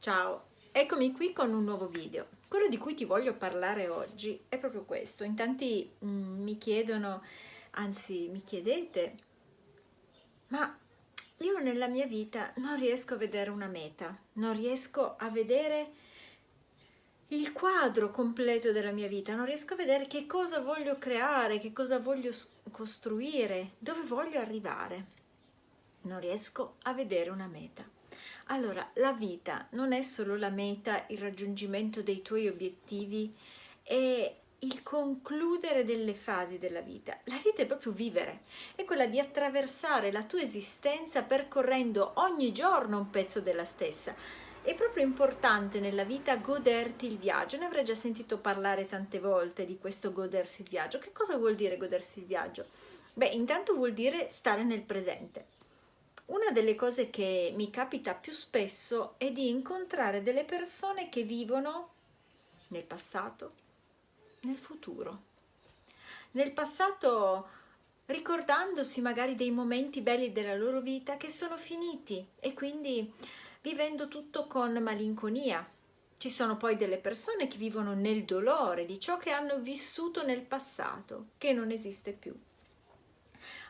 Ciao, eccomi qui con un nuovo video. Quello di cui ti voglio parlare oggi è proprio questo. In tanti mm, mi chiedono, anzi mi chiedete, ma io nella mia vita non riesco a vedere una meta, non riesco a vedere il quadro completo della mia vita, non riesco a vedere che cosa voglio creare, che cosa voglio costruire, dove voglio arrivare. Non riesco a vedere una meta. Allora, la vita non è solo la meta, il raggiungimento dei tuoi obiettivi, è il concludere delle fasi della vita. La vita è proprio vivere, è quella di attraversare la tua esistenza percorrendo ogni giorno un pezzo della stessa. È proprio importante nella vita goderti il viaggio, ne avrei già sentito parlare tante volte di questo godersi il viaggio. Che cosa vuol dire godersi il viaggio? Beh, intanto vuol dire stare nel presente una delle cose che mi capita più spesso è di incontrare delle persone che vivono nel passato, nel futuro. Nel passato ricordandosi magari dei momenti belli della loro vita che sono finiti e quindi vivendo tutto con malinconia. Ci sono poi delle persone che vivono nel dolore di ciò che hanno vissuto nel passato, che non esiste più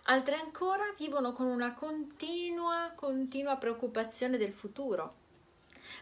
altre ancora vivono con una continua, continua preoccupazione del futuro,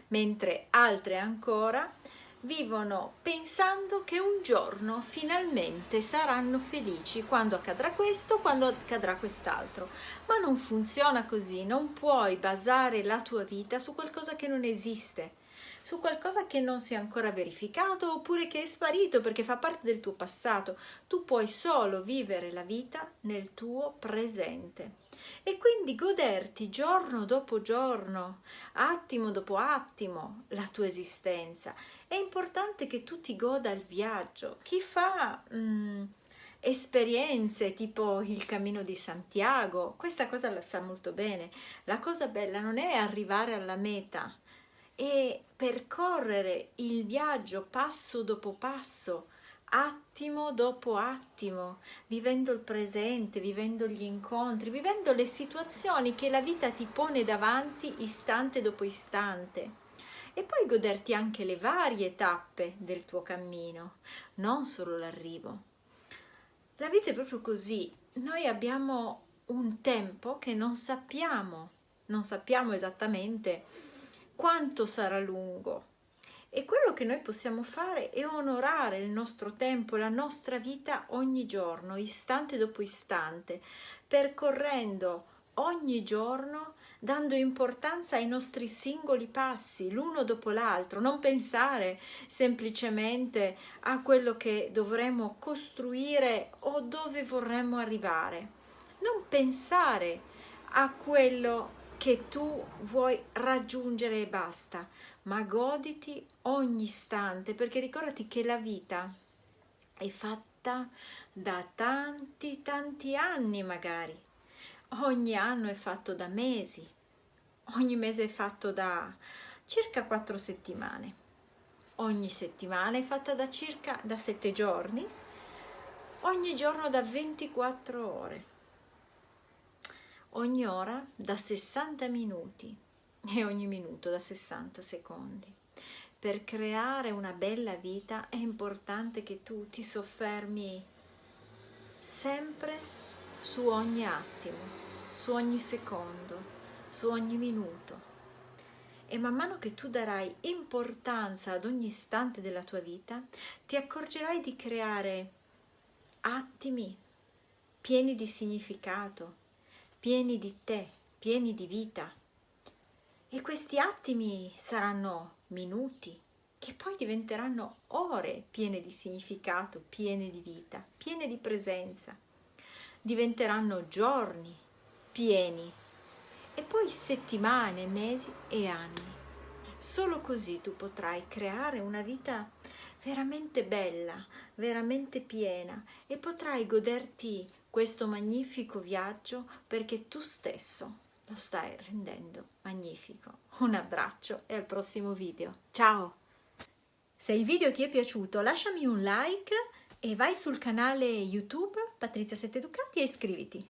mentre altre ancora vivono pensando che un giorno finalmente saranno felici quando accadrà questo, quando accadrà quest'altro. Ma non funziona così, non puoi basare la tua vita su qualcosa che non esiste su qualcosa che non si è ancora verificato oppure che è sparito perché fa parte del tuo passato. Tu puoi solo vivere la vita nel tuo presente e quindi goderti giorno dopo giorno, attimo dopo attimo la tua esistenza. È importante che tu ti goda il viaggio. Chi fa mm, esperienze tipo il cammino di Santiago, questa cosa la sa molto bene. La cosa bella non è arrivare alla meta, e percorrere il viaggio passo dopo passo, attimo dopo attimo, vivendo il presente, vivendo gli incontri, vivendo le situazioni che la vita ti pone davanti istante dopo istante. E poi goderti anche le varie tappe del tuo cammino, non solo l'arrivo. La vita è proprio così, noi abbiamo un tempo che non sappiamo, non sappiamo esattamente quanto sarà lungo. E quello che noi possiamo fare è onorare il nostro tempo, la nostra vita ogni giorno, istante dopo istante, percorrendo ogni giorno dando importanza ai nostri singoli passi, l'uno dopo l'altro, non pensare semplicemente a quello che dovremmo costruire o dove vorremmo arrivare, non pensare a quello che tu vuoi raggiungere e basta, ma goditi ogni istante, perché ricordati che la vita è fatta da tanti tanti anni magari, ogni anno è fatto da mesi, ogni mese è fatto da circa quattro settimane, ogni settimana è fatta da circa da sette giorni, ogni giorno da 24 ore ogni ora da 60 minuti e ogni minuto da 60 secondi. Per creare una bella vita è importante che tu ti soffermi sempre su ogni attimo, su ogni secondo, su ogni minuto. E man mano che tu darai importanza ad ogni istante della tua vita, ti accorgerai di creare attimi pieni di significato, pieni di te, pieni di vita. E questi attimi saranno minuti, che poi diventeranno ore piene di significato, piene di vita, piene di presenza. Diventeranno giorni pieni e poi settimane, mesi e anni. Solo così tu potrai creare una vita veramente bella, veramente piena e potrai goderti questo magnifico viaggio perché tu stesso lo stai rendendo magnifico. Un abbraccio e al prossimo video. Ciao! Se il video ti è piaciuto lasciami un like e vai sul canale YouTube Patrizia Sette Ducati e iscriviti.